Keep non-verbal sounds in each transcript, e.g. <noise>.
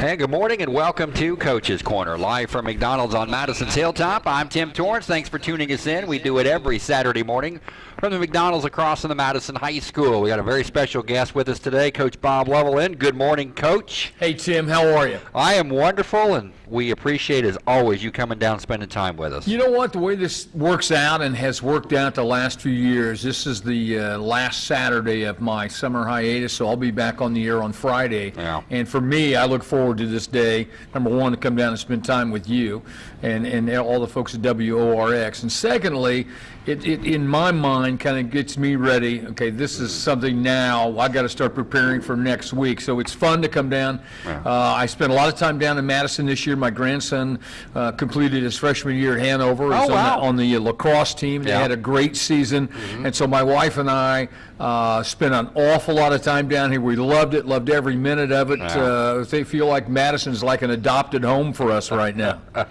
And good morning and welcome to Coach's Corner, live from McDonald's on Madison's Hilltop. I'm Tim Torrance. Thanks for tuning us in. We do it every Saturday morning from the McDonald's across from the Madison High School. We got a very special guest with us today, Coach Bob Lovell. Good morning, Coach. Hey, Tim, how are you? I am wonderful, and we appreciate, as always, you coming down spending time with us. You know what? The way this works out and has worked out the last few years, this is the uh, last Saturday of my summer hiatus, so I'll be back on the air on Friday. Yeah. And for me, I look forward to this day. Number one, to come down and spend time with you and, and all the folks at WORX. And secondly, it, it in my mind kind of gets me ready. Okay, this is something now I got to start preparing for next week. So it's fun to come down. Yeah. Uh, I spent a lot of time down in Madison this year. My grandson uh, completed his freshman year at Hanover. He's Oh, on, the, on the lacrosse team. They Yeah. had a great season. And so my wife and I uh, spent an awful lot of time down here. We loved it, loved every minute of it. Uh, they feel like Madison's like an adopted home for us right now. <laughs>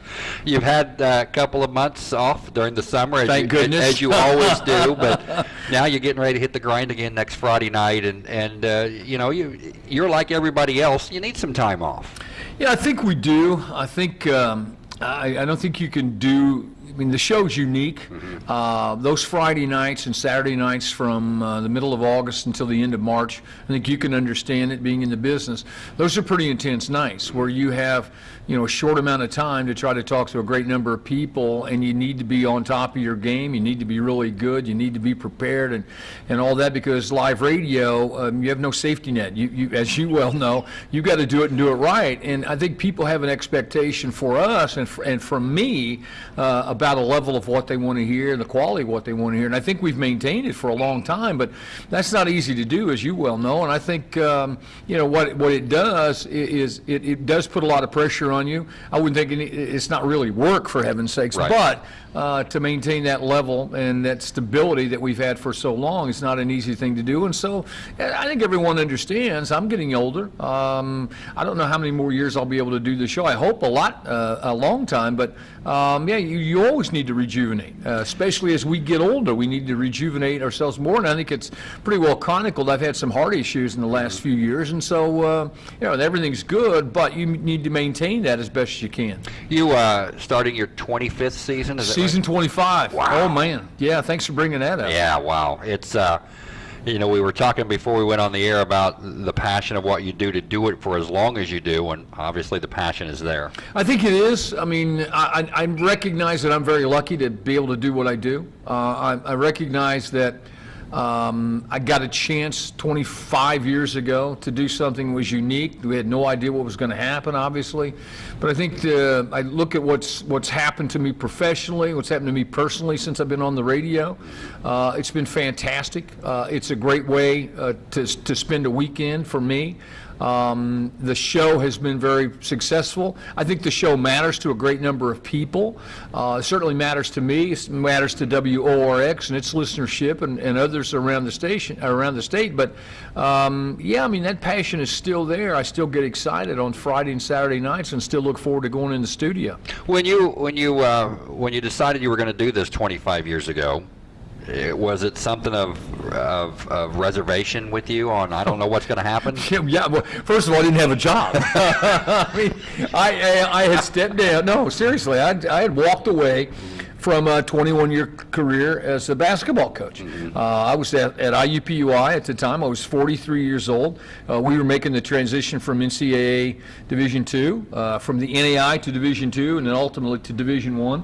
You've had uh, a couple of months off during the summer, as, Thank you, goodness. as you always do. <laughs> But now you're getting ready to hit the grind again next Friday night, and and uh, you know you you're like everybody else. You need some time off. Yeah, I think we do. I think um, I, I don't think you can do. I mean, the show's unique. Uh, those Friday nights and Saturday nights from uh, the middle of August until the end of March, I think you can understand it being in the business. Those are pretty intense nights where you have, you know, a short amount of time to try to talk to a great number of people, and you need to be on top of your game. You need to be really good. You need to be prepared, and and all that because live radio, um, you have no safety net. You, you, as you well know, you got to do it and do it right. And I think people have an expectation for us and for, and from me uh, about a level of what they want to hear and the quality of what they want to hear. And I think we've maintained it for a long time, but that's not easy to do, as you well know. And I think um, you know what what it does is it, it does put a lot of pressure on you. I wouldn't think any, it's not really work for heaven's sakes, Right. but uh, to maintain that level and that stability that we've had for so long is not an easy thing to do. And so uh, I think everyone understands. I'm getting older. Um, I don't know how many more years I'll be able to do the show. I hope a lot, uh, a long time. But um, yeah, you, you always need to rejuvenate, uh, especially as we get older. We need to rejuvenate ourselves more. And I think it's pretty well chronicled. I've had some heart issues in the last few years, and so uh, you know everything's good, but you need to maintain that as best as you can. You uh, starting your 25th season? Is that right? Season 25. Wow. Oh man. Yeah. Thanks for bringing that up. Yeah, wow. It's uh you know, we were talking before we went on the air about the passion of what you do to do it for as long as you do, and obviously the passion is there. I think it is. I mean, I, I I recognize that I'm very lucky to be able to do what I do. Uh, I, I recognize that um, I got a chance 25 years ago to do something that was unique. We had no idea what was going to happen, obviously. But I think uh, I look at what's what's happened to me professionally, what's happened to me personally since I've been on the radio. Uh, it's been fantastic. Uh, it's a great way uh, to to spend a weekend for me. Um, the show has been very successful. I think the show matters to a great number of people. Uh, it certainly matters to me. It matters to WORX and its listenership and, and others around the station, around the state. But um, yeah, I mean that passion is still there. I still get excited on Friday and Saturday nights, and still look forward to going in the studio. When you when you uh, when you decided you were going to do this 25 years ago, eh, was it something of, of of reservation with you on I don't know what's going to happen? Yeah, <laughs> yeah, well, first of all, I didn't have a job. <laughs> I mean, I, I, I had stepped down. No, seriously, I, I had walked away from a 21-year career as a basketball coach. Uh, I was at, at IUPUI at the time. I was 43 years old. Uh, we were making the transition from NCAA Division two, uh, from the NAIA to Division two, and then ultimately to Division one.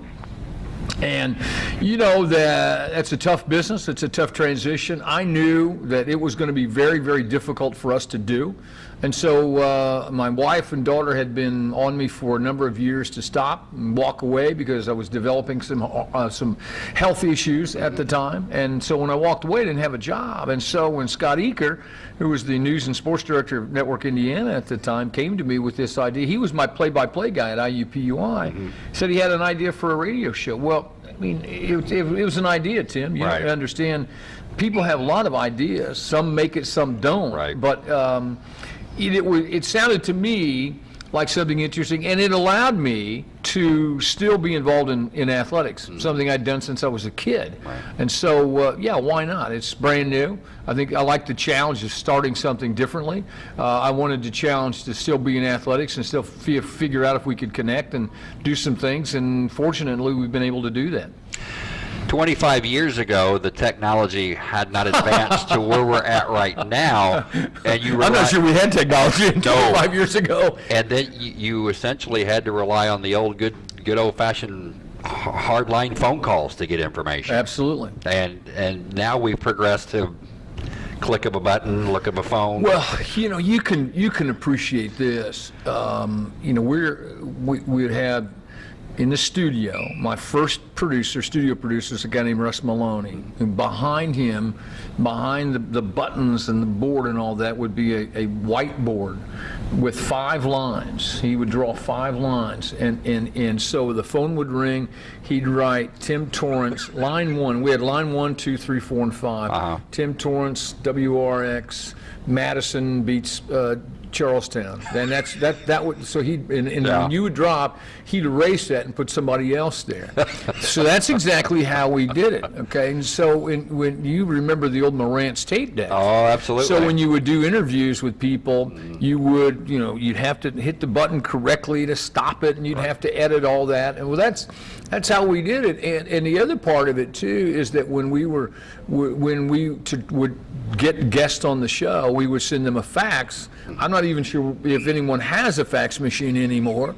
And you know that that's a tough business. It's a tough transition. I knew that it was going to be very, very difficult for us to do. And so uh, my wife and daughter had been on me for a number of years to stop and walk away because I was developing some uh, some health issues at the time. And so when I walked away, I didn't have a job. And so when Scott Eaker, who was the news and sports director of Network Indiana at the time, came to me with this idea. He was my play-by-play guy at IUPUI. Said he had an idea for a radio show. Well, I mean, it, it, it was an idea, Tim. You Right. understand. People have a lot of ideas. Some make it, some don't. Right. But um, it, it, was, it sounded to me like something interesting, and it allowed me to still be involved in, in athletics, something I'd done since I was a kid. And so, uh, yeah, why not? It's brand new. I think I like the challenge of starting something differently. Uh, I wanted to challenge to still be in athletics and still fi- figure out if we could connect and do some things, and fortunately, we've been able to do that. 25 years ago, the technology had not advanced to where we're at right now, and you <laughs> I'm not sure we had technology No. 25 years ago. And then you, you essentially had to rely on the old good, good old-fashioned hardline phone calls to get information. Absolutely. And and now we've progressed to click of a button, look of a phone. Well, you know, you can you can appreciate this. Um, you know, we're we we had in the studio. My first producer, studio producer, is a guy named Russ Maloney. And behind him, behind the, the buttons and the board and all that, would be a, a whiteboard with five lines. He would draw five lines, and and and so the phone would ring. He'd write Tim Torrance, line one. We had line one, two, three, four, and 5 Uh-huh. Tim Torrance, WORX, Madison beats uh, Charlestown. Then that's that that would so he and, and Yeah. when you would drop, he'd erase that and put somebody else there. so that's exactly how we did it. Okay, and so when when you remember the old Marantz tape deck. oh, absolutely. So when you would do interviews with people, you would, you know, you'd have to hit the button correctly to stop it, and you'd have to edit all that. And well, that's that's how we did it. And and the other part of it too is that when we were when we to, would get guests on the show, we would send them a fax. I'm not even sure if anyone has a fax machine anymore.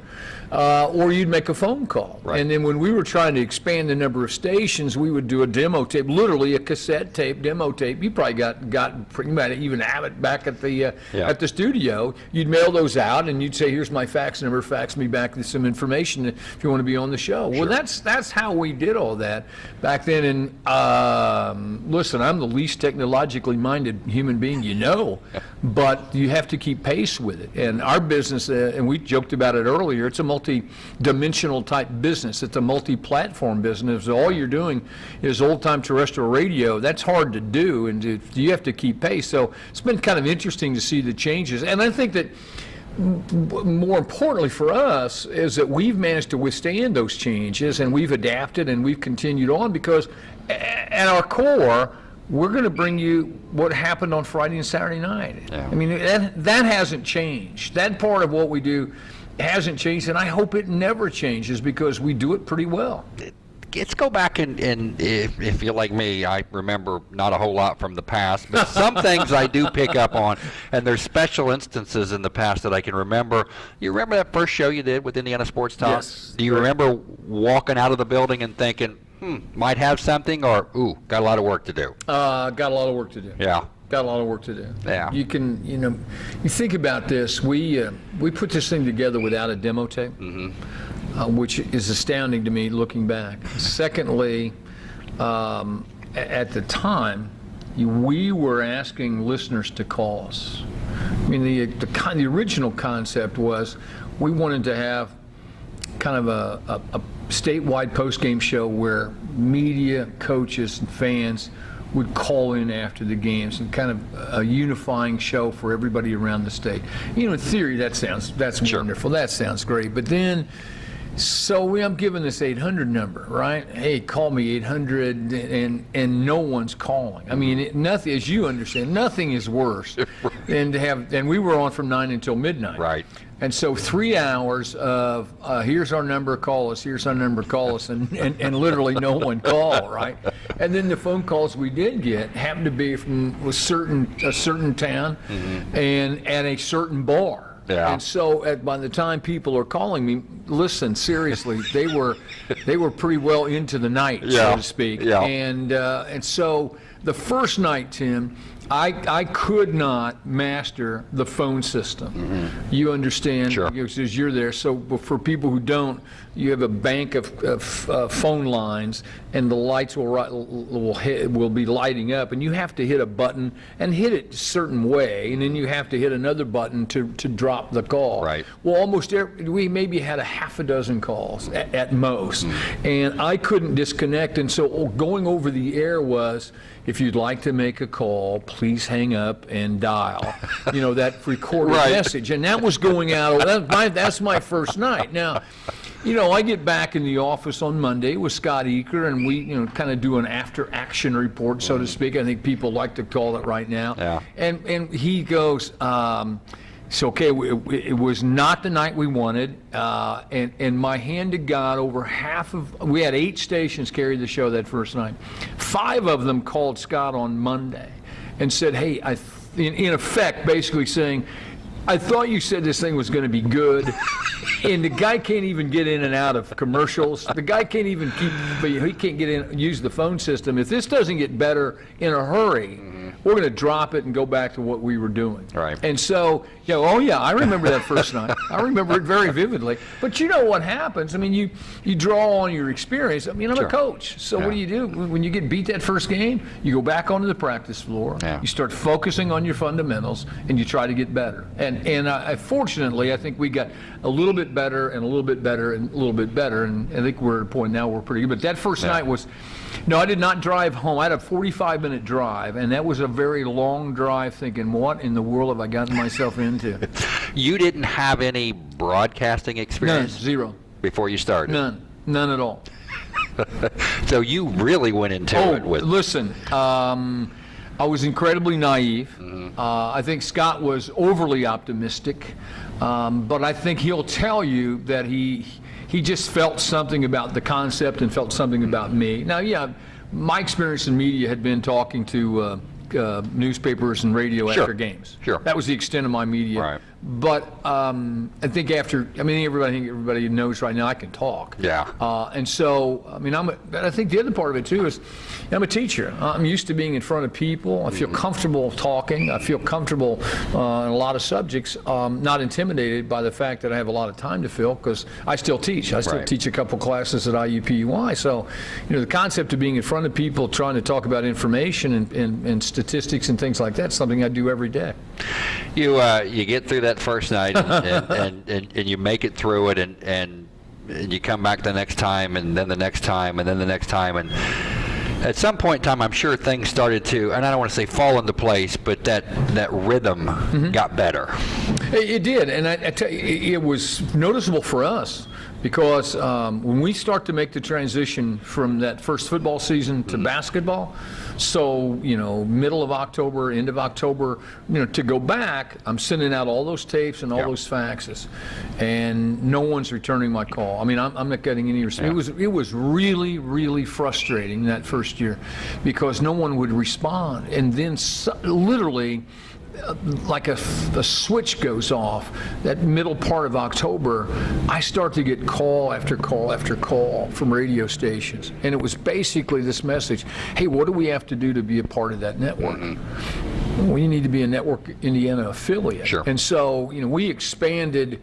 Uh, or you'd make a phone call. Right. And then when we were trying to expand the number of stations, we would do a demo tape, literally a cassette tape, demo tape. You probably got got you might even have it back at the uh, Yeah. at the studio. You'd mail those out, and you'd say, "Here's my fax number. Fax me back with some information if you want to be on the show." Well, that's that's how we did all that back then. And um, listen, I'm the least technologically minded human being you know, <laughs> but you have to keep pace with it. And our business, uh, and we joked about it earlier, it's a multi-dimensional type business. It's a multi-platform business. All you're doing is old-time terrestrial radio. That's hard to do, and you have to keep pace. So it's been kind of interesting to see the changes. And I think that more importantly for us is that we've managed to withstand those changes and we've adapted and we've continued on because at our core, we're going to bring you what happened on Friday and Saturday night. Yeah. I mean, that, that hasn't changed. That part of what we do hasn't changed, and I hope it never changes because we do it pretty well. let's go back and, and if, if you're like me, I remember not a whole lot from the past, but some <laughs> things I do pick up on, and there's special instances in the past that I can remember. You remember that first show you did with Indiana Sports Talk? Yes. Do you remember walking out of the building and thinking, hmm, might have something, or ooh, got a lot of work to do? Uh, got a lot of work to do. Yeah. Got a lot of work to do. Yeah. You can, you know, you think about this. We uh, we put this thing together without a demo tape, uh, which is astounding to me looking back. Secondly, um, at the time, you- we were asking listeners to call us. I mean, the the, con- the original concept was we wanted to have kind of a, a, a statewide post-game show where media, coaches, and fans would call in after the games and kind of a unifying show for everybody around the state. You know, in theory, that sounds that's Sure. wonderful. That sounds great. But then, so we, I'm given this 800 number, right? Hey, call me 800, and and no one's calling. I mean, it, nothing, as you understand, nothing is worse <laughs> than to have. And we were on from nine until midnight. Right. And so three hours of uh, here's our number, call us. Here's our number, call us, and, and, and literally no one called, right? And then the phone calls we did get happened to be from a certain a certain town, and at a certain bar. Yeah. And so at, by the time people are calling me, listen seriously, they were they were pretty well into the night, Yeah. so to speak. Yeah. And uh, and so the first night, Tim, I I could not master the phone system. You understand? Sure. Because you're there. So for people who don't, you have a bank of, of uh, phone lines, and the lights will will hit, will be lighting up, and you have to hit a button and hit it a certain way, and then you have to hit another button to, to drop the call. Right. Well, almost every, we maybe had a half a dozen calls at, at most, and I couldn't disconnect, and so going over the air was, if you'd like to make a call, please hang up and dial. You know that <laughs> recorded Right. message, and that was going out. That's my, that's my first night. Now, you know, I get back in the office on Monday with Scott Eaker, and we, you know, kind of do an after-action report, so to speak. I think people like to call it right now. Yeah. And and he goes. Um, so okay, it, it was not the night we wanted, uh, and and my hand to God, over half of we had eight stations carry the show that first night. Five of them called Scott on Monday, and said, "Hey, I," in, in effect, basically saying, "I thought you said this thing was going to be good." And the guy can't even get in and out of commercials. The guy can't even keep. He can't get in, use the phone system. If this doesn't get better in a hurry, mm-hmm. we're going to drop it and go back to what we were doing. Right. And so, you know, oh yeah, I remember that first night. I remember it very vividly. But you know what happens? I mean, you you draw on your experience. I mean, I'm Sure. a coach, so Yeah. what do you do when you get beat that first game? You go back onto the practice floor. Yeah. You start focusing on your fundamentals, and you try to get better. And and I, fortunately, I think we got a little bit better and a little bit better and a little bit better. And I think we're at a point now we're pretty good. But that first Yeah. night was. No, I did not drive home. I had a 45 minute drive, and that was a very long drive thinking, what in the world have I gotten myself into? <laughs> You didn't have any broadcasting experience. None, zero. before you started. None. None at all. <laughs> So you really went into Oh, it with. listen, um, I was incredibly naive. Mm-hmm. Uh, I think Scott was overly optimistic, um, but I think he'll tell you that he he just felt something about the concept and felt something about me. Now, yeah, my experience in media had been talking to. Uh, uh, newspapers and radio Sure. after games. Sure. That was the extent of my media. Right. But um, I think after, I mean, everybody, I think everybody knows right now I can talk. Yeah. Uh, and so, I mean, I'm. A, but I think the other part of it too is, I'm a teacher. I'm used to being in front of people. I feel Mm-hmm. comfortable talking. I feel comfortable uh, in a lot of subjects. Um, not intimidated by the fact that I have a lot of time to fill because I still teach. I still Right. teach a couple classes at IUPUI. So, you know, the concept of being in front of people, trying to talk about information and, and, and statistics and things like that, something I do every day. You uh, you get through that first night and, <laughs> and, and, and, you make it through it and, and and you come back the next time and then the next time and then the next time and at some point in time I'm sure things started to and I don't want to say fall into place but that that rhythm Mm-hmm. got better. It, it did, and I, I tell you, it was noticeable for us because um, when we start to make the transition from that first football season to basketball, so you know, middle of October, end of October, you know, to go back, I'm sending out all those tapes and all Yeah. those faxes, and no one's returning my call. I mean, I'm, I'm not getting any response. It was it was really really frustrating that first year because no one would respond, and then literally like a, a switch goes off that middle part of October, I start to get call after call after call from radio stations. And it was basically this message hey, what do we have to do to be a part of that network? Mm-hmm. Well, you need to be a Network Indiana affiliate. Sure. And so, you know, we expanded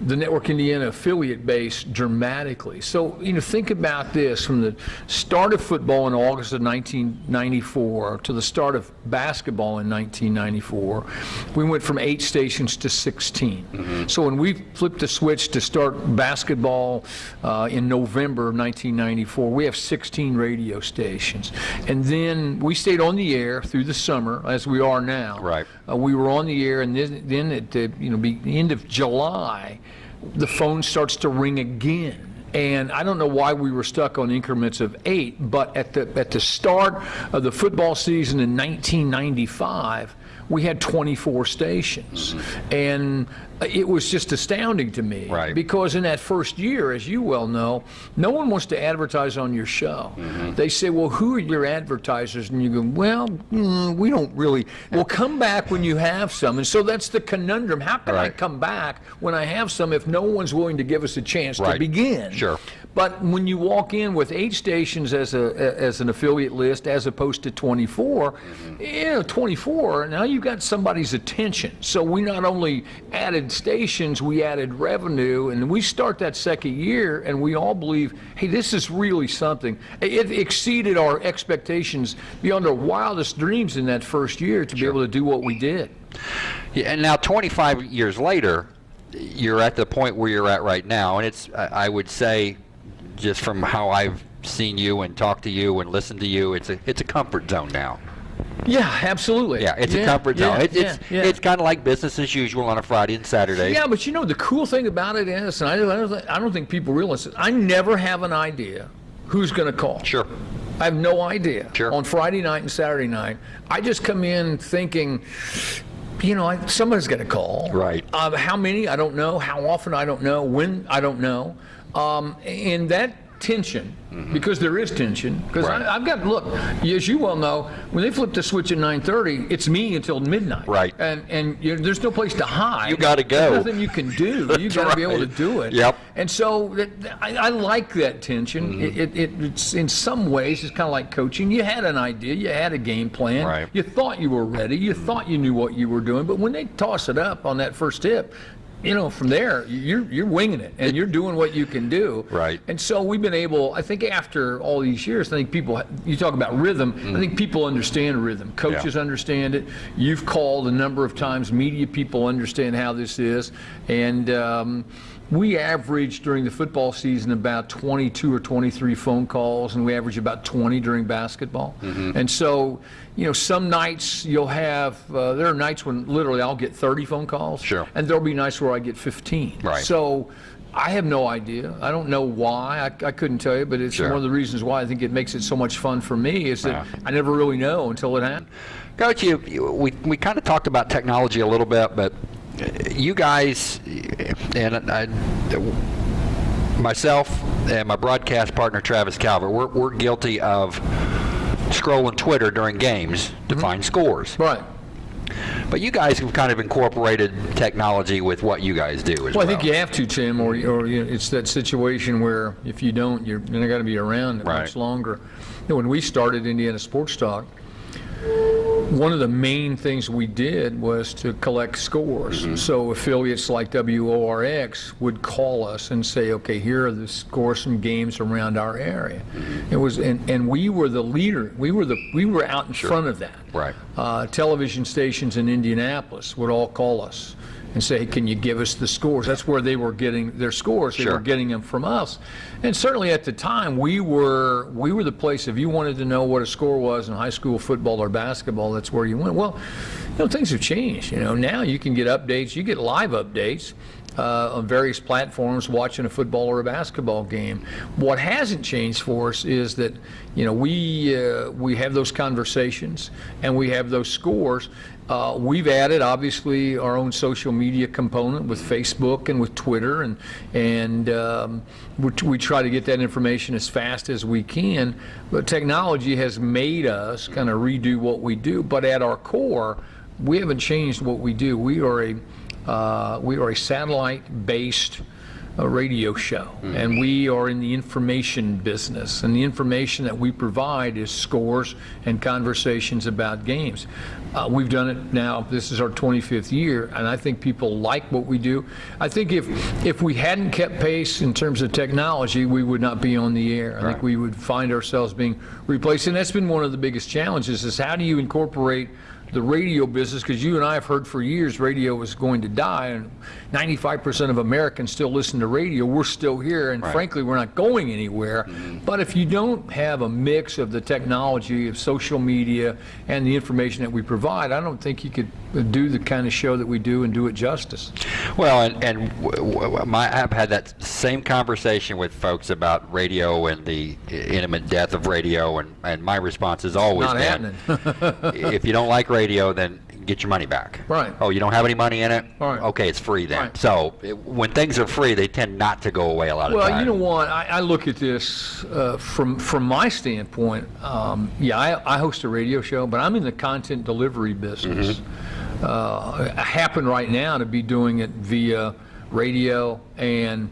the Network Indiana affiliate base dramatically. So, you know, think about this from the start of football in August of 1994 to the start of basketball in 1994, we went from eight stations to 16. So when we flipped the switch to start basketball uh, in November of 1994, we have 16 radio stations. And then we stayed on the air through the summer, as we are now. Right. Uh, we were on the air, and then, then at the you know be, the end of July, the phone starts to ring again. And I don't know why we were stuck on increments of eight, but at the at the start of the football season in 1995, we had 24 stations, and it was just astounding to me. Right. Because in that first year, as you well know, no one wants to advertise on your show. They say, "Well, who are your advertisers?" And you go, "Well, mm, we don't really." <laughs> Well, come back when you have some. And so that's the conundrum. How can I come back when I have some if no one's willing to give us a chance to begin? Sure. But when you walk in with eight stations as a as an affiliate list, as opposed to 24, mm-hmm. you know, 24. Now you've got somebody's attention. So we not only added stations, we added revenue, and we start that second year, and we all believe, hey, this is really something. It exceeded our expectations beyond our wildest dreams in that first year to be able to do what we did. Yeah, and now 25 years later, you're at the point where you're at right now, and it's I would say, just from how I've seen you and talked to you and listened to you. It's a it's a comfort zone now. Yeah, absolutely. Yeah, it's a comfort zone. yeah, It, it's yeah, yeah. it's kind of like business as usual on a Friday and Saturday. Yeah, but you know the cool thing about it is, and I don't, I don't, think, I don't think people realize it. I never have an idea who's going to call. Sure. I have no idea. Sure. On Friday night and Saturday night, I just come in thinking, you know, I, somebody's going to call. Right. Um, how many? I don't know. How often? I don't know. When? I don't know. Um, and that tension, because there is tension, because. Right. I've got look, as you well know, when they flip the switch at 9:30, it's me until midnight. Right. And and you there's no place to hide. You gotta go. There's nothing you can do. <laughs> You got to be able to do it. Yep. And so that, I, I like that tension. Mm-hmm. It, it, it, it's in some ways it's kind of like coaching. You had an idea, you had a game plan, Right. you thought you were ready, you thought you knew what you were doing, but when they toss it up on that first tip, you know, from there you're you're winging it and you're doing what you can do. Right. And so we've been able. I think after all these years, I think people. You talk about rhythm. I think people understand rhythm. Coaches Yeah. understand it. You've called a number of times. Media people understand how this is, and. Um, we average during the football season about 22 or 23 phone calls, and we average about 20 during basketball. Mm-hmm. And so, you know, some nights you'll have, uh, there are nights when literally I'll get 30 phone calls. Sure. And there'll be nights where I get 15. Right. So I have no idea. I don't know why. I, I couldn't tell you, but it's Sure. one of the reasons why I think it makes it so much fun for me is that Yeah. I never really know until it happens. Coach, you, you we we kind of talked about technology a little bit, but you guys and I, myself and my broadcast partner Travis Calvert, we're, we're guilty of scrolling Twitter during games to Mm-hmm. find scores. Right. But you guys have kind of incorporated technology with what you guys do as well. Well, I think you have to, Tim, or, or you know, it's that situation where if you don't, you're, you're not going to be around Right. much longer. You know, when we started Indiana Sports Talk, one of the main things we did was to collect scores. Mm-hmm. So affiliates like WORX would call us and say, okay, here are the scores from games around our area. Mm-hmm. It was, and, and we were the leader. We were the, we were out in front of that. Right. Uh, television stations in Indianapolis would all call us and say, hey, can you give us the scores? That's where they were getting their scores. They Sure. were getting them from us. And certainly at the time, we were we were the place. If you wanted to know what a score was in high school football or basketball, that's where you went. Well, you know, things have changed. You know, now you can get updates. You get live updates. Uh, on various platforms, watching a football or a basketball game. What hasn't changed for us is that, you know, we uh, we have those conversations and we have those scores. Uh, we've added obviously our own social media component with Facebook and with Twitter, and and um, we, we try to get that information as fast as we can. But technology has made us kind of redo what we do. But at our core, we haven't changed what we do. We are a uh, we are a satellite-based uh, radio show, and we are in the information business. And the information that we provide is scores and conversations about games. Uh, we've done it now. This is our 25th year, and I think people like what we do. I think if if we hadn't kept pace in terms of technology, we would not be on the air. I Right. think we would find ourselves being replaced, and that's been one of the biggest challenges: is how do you incorporate the radio business, because you and I have heard for years radio was going to die, and 95% of Americans still listen to radio. We're still here, and Right. frankly, we're not going anywhere. Mm-hmm. But if you don't have a mix of the technology, of social media, and the information that we provide, I don't think you could do the kind of show that we do and do it justice. Well, and, and w- w- my, I've had that same conversation with folks about radio and the intimate death of radio, and, and my response has always Not been, <laughs> if you don't like radio, then get your money back. Right. Oh, you don't have any money in it? Right. Okay, it's free then. Right. So it, when things are free, they tend not to go away a lot of Well, you know what? I, I look at this uh, from from my standpoint. Um, yeah, I, I host a radio show, but I'm in the content delivery business. Uh, I happen right now to be doing it via radio and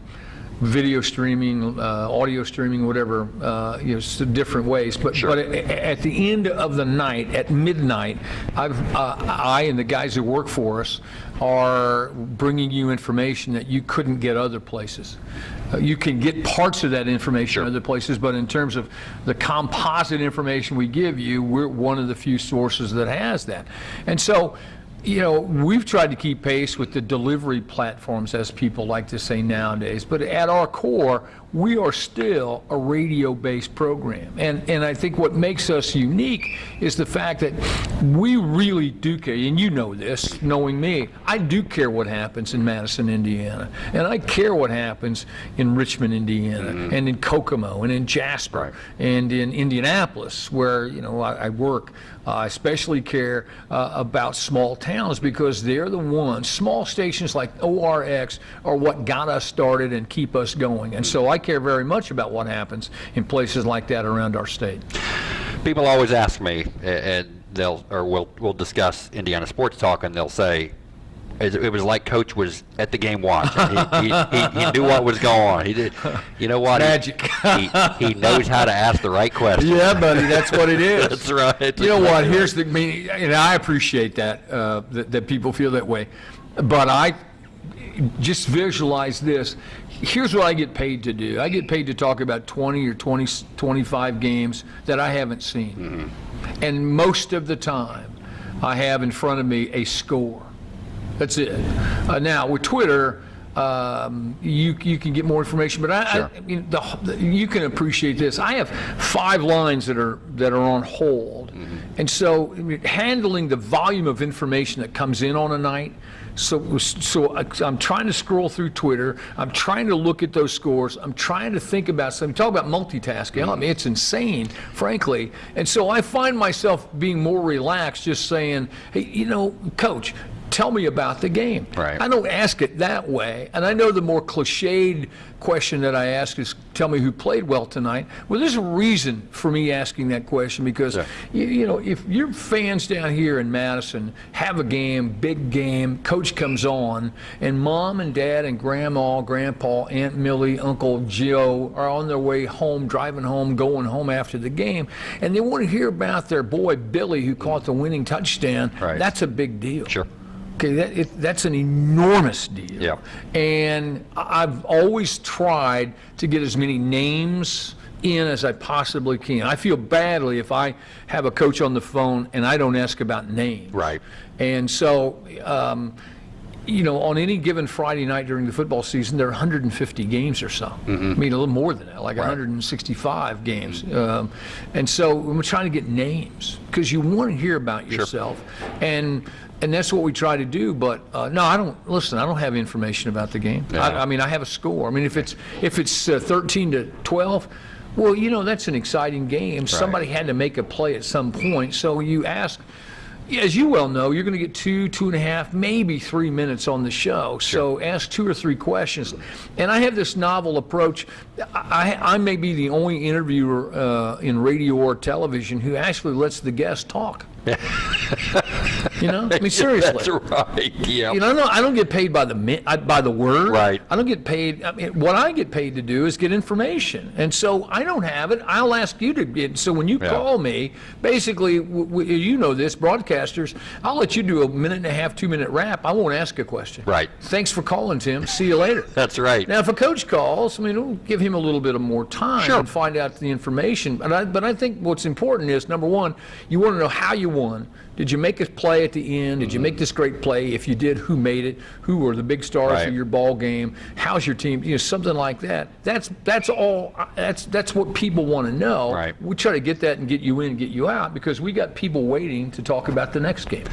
video streaming, uh, audio streaming, whatever, uh, you know, different ways. But Sure. but at the end of the night, at midnight, I've, uh, I and the guys who work for us are bringing you information that you couldn't get other places. Uh, you can get parts of that information Sure. other places, but in terms of the composite information we give you, we're one of the few sources that has that. And so you know, we've tried to keep pace with the delivery platforms, as people like to say nowadays. But at our core, we are still a radio-based program. And, and I think what makes us unique is the fact that we really do care, and you know this, knowing me, I do care what happens in Madison, Indiana. And I care what happens in Richmond, Indiana, mm-hmm. and in Kokomo, and in Jasper, and in Indianapolis, where, you know, I, I work. I especially care uh, about small towns because they're the ones, small stations like ORX are what got us started and keep us going. And so I care very much about what happens in places like that around our state. People always ask me, and they'll, or we'll, we'll discuss Indiana sports talk, and they'll say, it it was like Coach was at the game watching. He, he, he, he knew what was going on. He did. You know what? He- Magic. He, he knows how to ask the right question. Yeah, buddy, that's what it is. <laughs> That's right. You know what? Here's the, I mean, and I appreciate that, uh, that, that people feel that way. But I just visualize this. Here's what I get paid to do. I get paid to talk about 20 or 20, 25 games that I haven't seen. And most of the time, I have in front of me a score. That's it. Uh, now with Twitter, um, you you can get more information, but I, Sure. I you, know, the, the, you can appreciate this. I have five lines that are that are on hold, and so I mean, handling the volume of information that comes in on a night. So, so I- I'm trying to scroll through Twitter. I'm trying to look at those scores. I'm trying to think about something. Talk about multitasking. I mean, it's insane, frankly. And so I find myself being more relaxed, just saying, "Hey, you know, Coach, tell me about the game." Right. I don't ask it that way. And I know the more cliched question that I ask is, tell me who played well tonight. Well, there's a reason for me asking that question because, Yeah. you, you know, if your fans down here in Madison have a game, big game, coach comes on, and mom and dad and grandma, grandpa, Aunt Millie, Uncle Joe are on their way home, driving home, going home after the game, and they want to hear about their boy Billy who caught the winning touchdown, Right. that's a big deal. Sure. Okay, that, it, that's an enormous deal. Yeah. And I've always tried to get as many names in as I possibly can. I feel badly if I have a coach on the phone and I don't ask about names. Right. And so, um, you know, on any given Friday night during the football season, there are 150 games or so. I mean, a little more than that, like 165 games. Um, and so we're trying to get names because you want to hear about yourself. And and that's what we try to do. But uh, no, I don't listen. I don't have information about the game. Yeah. I, I mean, I have a score. I mean, if it's if it's uh, 13 to 12. Well, you know that's an exciting game. Somebody had to make a play at some point, so you ask as you well know, you're going to get two, two and a half, maybe three minutes on the show. So ask two or three questions. And I have this novel approach. I, I may be the only interviewer uh, in radio or television who actually lets the guest talk. <laughs> you know, I mean <laughs> seriously. That's right. Yeah. You know, no, I don't get paid by the I- by the word. Right. I don't get paid. I mean, what I get paid to do is get information, and so I don't have it. I'll ask you to get. So when you Yeah. call me, basically, you know this, broadcasters, I'll let you do a minute and a half, two minute wrap. I won't ask a question. Right. Thanks for calling, Tim. See you later. <laughs> That's right. Now, if a coach calls, I mean, we'll give him a little bit of more time Sure. and find out the information. But I, but I think what's important is number one, you want to know how you won. Did you make a play at the end? Did you make mm-hmm. this great play? If you did, who made it? Who were the big stars Right. of your ball game? How's your team? You know, something like that. That's that's all. That's that's what people want to know. Right. We try to get that and get you in and get you out because we got people waiting to talk about the next game.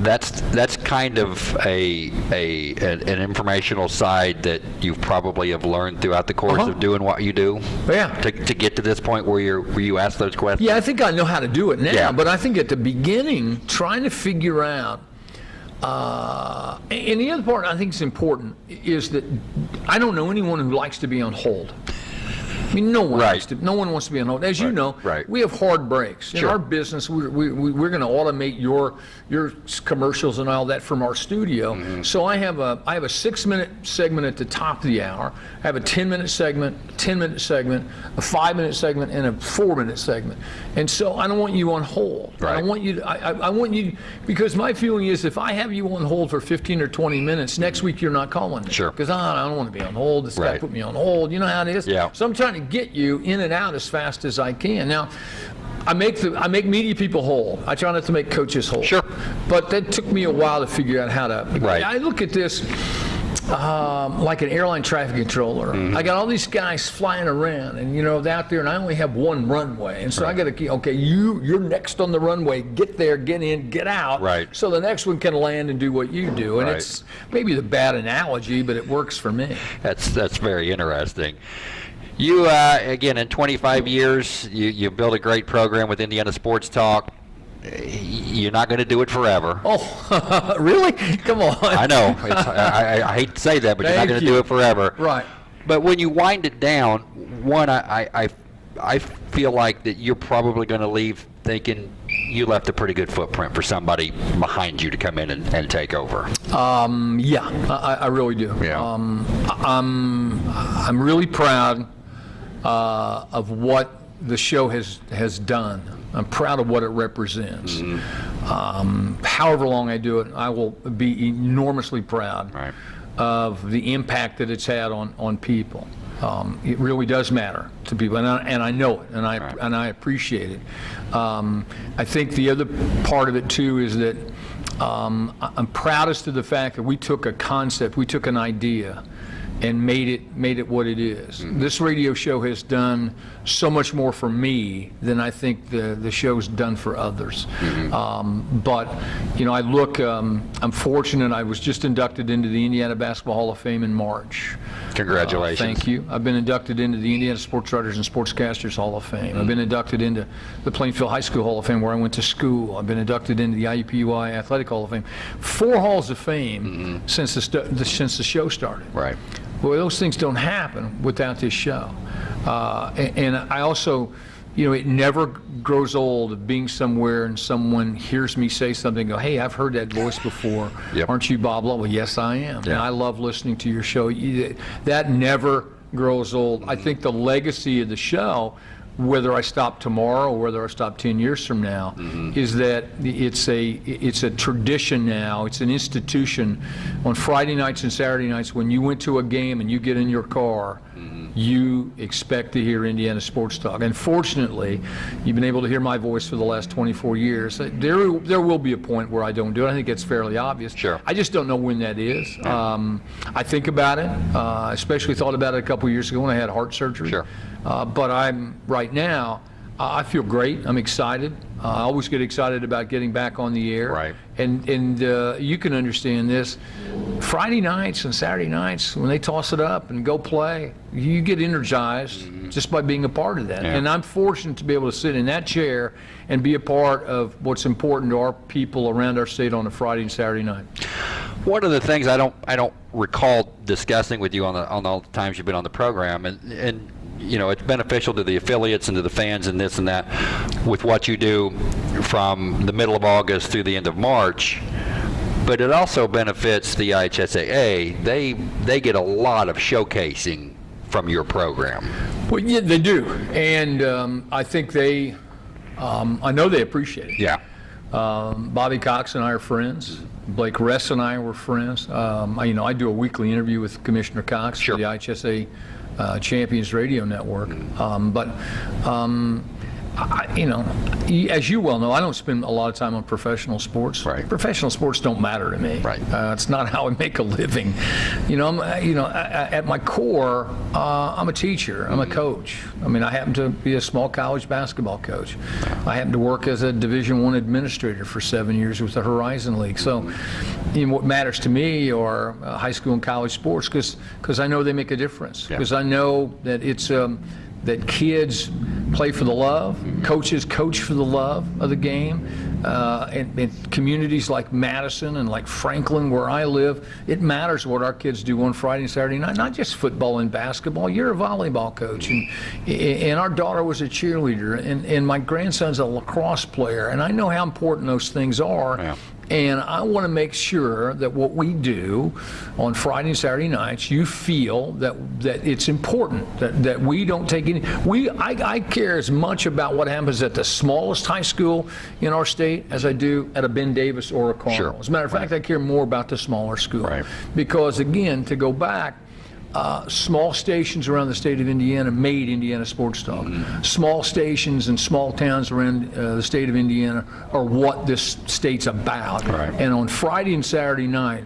That's that's kind of a, a an, an informational side that you probably have learned throughout the course Uh-huh. of doing what you do. Yeah. To, to get to this point where you're where you ask those questions. Yeah, I think I know how to do it now, Yeah. but I think at the beginning, trying to figure out. Uh, and the other part I think is important is that I don't know anyone who likes to be on hold. I mean, no one Right. likes to. No one wants to be on hold. As you know, right. we have hard breaks in our business. We're, we, we, we're going to automate your your commercials and all that from our studio. Mm-hmm. So I have a I have a six minute segment at the top of the hour. I have a ten minute segment, a ten minute segment, a five minute segment, and a four minute segment. And so I don't want you on hold. I Right. don't want you. To, I, I, I want you because my feeling is if I have you on hold for 15 or 20 minutes, next week you're not calling me. Sure. Because I, I don't want to be on hold. This guy put me on hold. You know how it is. Yeah. So I'm trying to get you in and out as fast as I can. Now, I make the I make media people whole. I try not to make coaches whole. Sure. But that took me a while to figure out how to. Right. I look at this um, like an airline traffic controller. Mm-hmm. I got all these guys flying around, and you know, they're out there, and I only have one runway, and so I got to keep. Okay, you you're next on the runway. Get there, get in, get out. Right. So the next one can land and do what you do, and Right. it's maybe the bad analogy, but it works for me. That's that's very interesting. You uh, again in 25 years, you you built a great program with Indiana Sports Talk. You're not going to do it forever. Oh, <laughs> really? Come on. I know. I, I, I hate to say that, but you're not going to you. do it forever. Right. But when you wind it down, one, I, I, I, I feel like that you're probably going to leave thinking you left a pretty good footprint for somebody behind you to come in and, and take over. Um, yeah, I, I really do. Yeah. Um, I'm, I'm really proud uh, of what the show has, has done. I'm proud of what it represents. Mm-hmm. Um, however long I do it, I will be enormously proud Right. of the impact that it's had on, on people. Um, it really does matter to people, and I, and I know it, and I Right. and I appreciate it. Um, I think the other part of it too is that um, I'm proudest of the fact that we took a concept, we took an idea, and made it made it what it is. Mm-hmm. This radio show has done so much more for me than I think the the show's done for others. Mm-hmm. Um, but you know, I look. Um, I'm fortunate. I was just inducted into the Indiana Basketball Hall of Fame in March. Congratulations. Uh, thank you. I've been inducted into the Indiana Sports Writers and Sportscasters Hall of Fame. I've been inducted into the Plainfield High School Hall of Fame where I went to school. I've been inducted into the IUPUI Athletic Hall of Fame. Four halls of fame since the, the since the show started. Right. Well, those things don't happen without this show. Uh, a- and, I also, you know, it never grows old of being somewhere and someone hears me say something, and go, hey, I've heard that voice before. Yep. Aren't you Bob Lovell? Well, yes, I am. And I love listening to your show. That never grows old. I think the legacy of the show, whether I stop tomorrow or whether I stop 10 years from now, is that it's a it's a tradition now. It's an institution. On Friday nights and Saturday nights, when you went to a game and you get in your car, you expect to hear Indiana sports talk. And fortunately, you've been able to hear my voice for the last 24 years. There there will be a point where I don't do it. I think it's fairly obvious. Sure. I just don't know when that is. Um, I think about it, uh, especially thought about it a couple years ago when I had heart surgery. Sure. Uh, but I'm right now. I feel great. I'm excited. Uh, I always get excited about getting back on the air. Right. And and uh, you can understand this. Friday nights and Saturday nights when they toss it up and go play, you get energized just by being a part of that. Yeah. And I'm fortunate to be able to sit in that chair and be a part of what's important to our people around our state on a Friday and Saturday night. One of the things I don't I don't recall discussing with you on the on all the times you've been on the program, and and you know it's beneficial to the affiliates and to the fans and this and that, with what you do from the middle of August through the end of March. But it also benefits the IHSAA. They they get a lot of showcasing from your program. Well, yeah, they do, and um, I think they, um, I know they appreciate it. Yeah. Um, Bobby Cox and I are friends. Blake Ress and I were friends. Um, I, you know, I do a weekly interview with Commissioner Cox Sure. for the IHSAA Champions Radio Network. Um, but, um, I, you know, as you well know, I don't spend a lot of time on professional sports. Right. Professional sports don't matter to me. Right. Uh, it's not <laughs> how I make a living. You know, I'm, uh, you know, I- I- at my core, uh, I'm a teacher. I'm a coach. I mean, I happen to be a small college basketball coach. I happen to work as a Division One administrator for seven years with the Horizon League. So, you know, what matters to me are uh, high school and college sports because because I know they make a difference. Yeah. Because I know that it's. Um, that kids play for the love, coaches coach for the love of the game, uh, and, and communities like Madison and like Franklin, where I live, it matters what our kids do on Friday and Saturday night. Not just football and basketball. You're a volleyball coach, and and our daughter was a cheerleader, and and my grandson's a lacrosse player, and I know how important those things are. Yeah. And I want to make sure that what we do on Friday and Saturday nights, you feel that that it's important that, that we don't take any. We I, I care as much about what happens at the smallest high school in our state as I do at a Ben Davis or a Carmel. Sure. As a matter of fact, I care more about the smaller school Right. because again, to go back. Uh, small stations around the state of Indiana made Indiana Sports Talk. Small stations and small towns around uh, the state of Indiana are what this state's about. Right. And on Friday and Saturday night,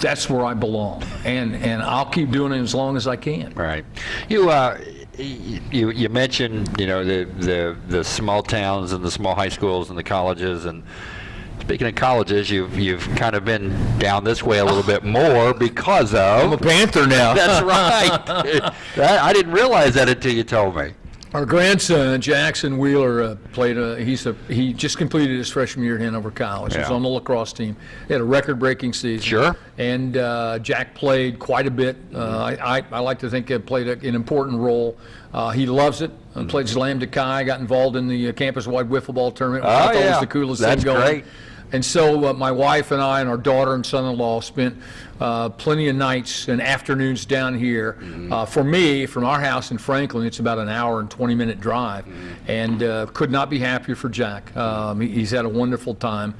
that's where I belong. And, and I'll keep doing it as long as I can. Right. You uh, you you mentioned you know the the the small towns and the small high schools and the colleges and. Speaking of colleges, you've you've kind of been down this way a little bit more because of. I'm a. Panther now. That's <laughs> right. that, I didn't realize that until you told me. Our grandson Jackson Wheeler uh, played. A, he's a, he just completed his freshman year at Hanover College. He's Yeah. on the lacrosse team. He had a record-breaking season. Sure. And uh, Jack played quite a bit. Uh, I, I, I like to think he played a, an important role. Uh, he loves it. Uh, played Slam Kai. Got involved in the uh, campus-wide wiffle ball tournament. Which Oh, I thought yeah. was the coolest That's thing going. great. And so uh, my wife and I and our daughter and son-in-law spent uh, plenty of nights and afternoons down here. Mm-hmm. Uh, for me, from our house in Franklin, it's about an hour and 20-minute drive, Mm-hmm. and uh, could not be happier for Jack. Um, he- he's had a wonderful time.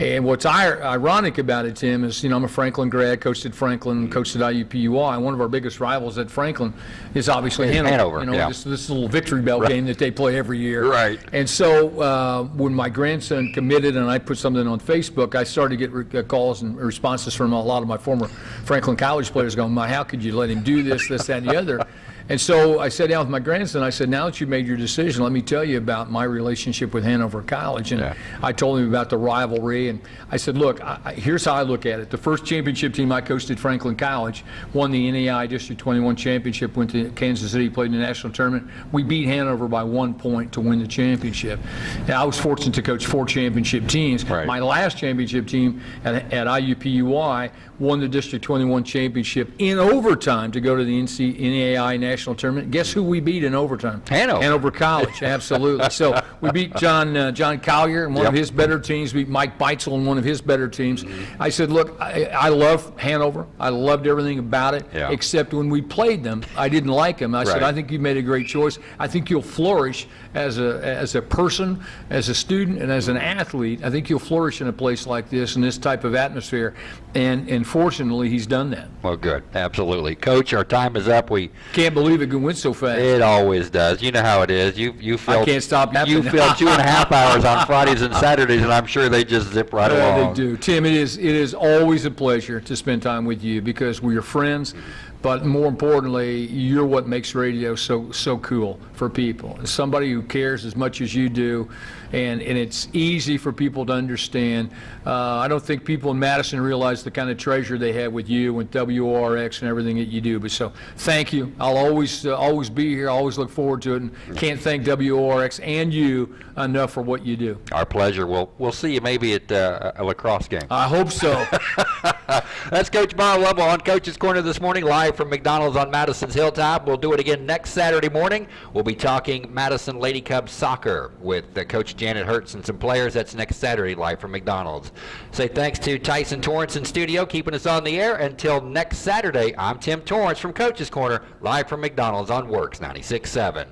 And what's ir- ironic about it, Tim, is you know I'm a Franklin grad, coached at Franklin, coached at IUPUI. and One of our biggest rivals at Franklin is obviously Hanover. Hanover, You know, yeah. this, this little victory bell game that they play every year. Right. And so uh, when my grandson committed and I put something on Facebook, I started to get re- uh, calls and responses from a lot of my former Franklin College players going, "My, how could you let him do this, this, that, and the other?" And so I sat down with my grandson. I said, "Now that you made your decision, let me tell you about my relationship with Hanover College." And Yeah. I told him about the rivalry, and I said, "Look, I, here's how I look at it. The first championship team I coached at Franklin College won the NAIA District 21 championship. Went to Kansas City, played in the national tournament. We beat Hanover by one point to win the championship. And I was fortunate to coach four championship teams. Right. My last championship team at, at IUPUI won the District 21 championship in overtime to go to the NC, NAIA national tournament. Guess who we beat in overtime? Hanover. Hanover College, <laughs> absolutely. So we beat John uh, John Collier and one of his better teams. We beat Mike Beitzel and one of his better teams. I said, look, I, I love Hanover. I loved everything about it, Yeah. except when we played them, I didn't like them. I said, I think you made a great choice. I think you'll flourish as a as a person, as a student, and as an athlete. I think you'll flourish in a place like this in this type of atmosphere. And and fortunately, he's done that. Well, good. Absolutely, Coach. Our time is up. We Can't believe it went so fast. It always does. You know how it is. You you feel can't stop You feel two and a half <laughs> hours on Fridays and Saturdays, and I'm sure they just zip right Uh, along. They do. Tim, it is, it is always a pleasure to spend time with you because we're your friends, but more importantly, you're what makes radio so, so cool for people. Somebody who cares as much as you do, and, and it's easy for people to understand. Uh, I don't think people in Madison realize the kind of treasure they have with you and WORX and everything that you do. But so, thank you. I'll always, uh, always be here. I always look forward to it, and can't thank WORX and you enough for what you do. Our pleasure. We'll we'll see you maybe at uh, a lacrosse game. I hope so. <laughs> That's Coach Bob Lovell on Coach's Corner this morning, live from McDonald's on Madison's Hilltop. We'll do it again next Saturday morning. We'll be talking Madison Lady Cubs soccer with uh, Coach Janet Hertz and some players. That's next Saturday, live from McDonald's. Say thanks to Tyson Torrance in studio, keeping us on the air. Until next Saturday, I'm Tim Torrance from Coach's Corner, live from McDonald's on WORX 96.7.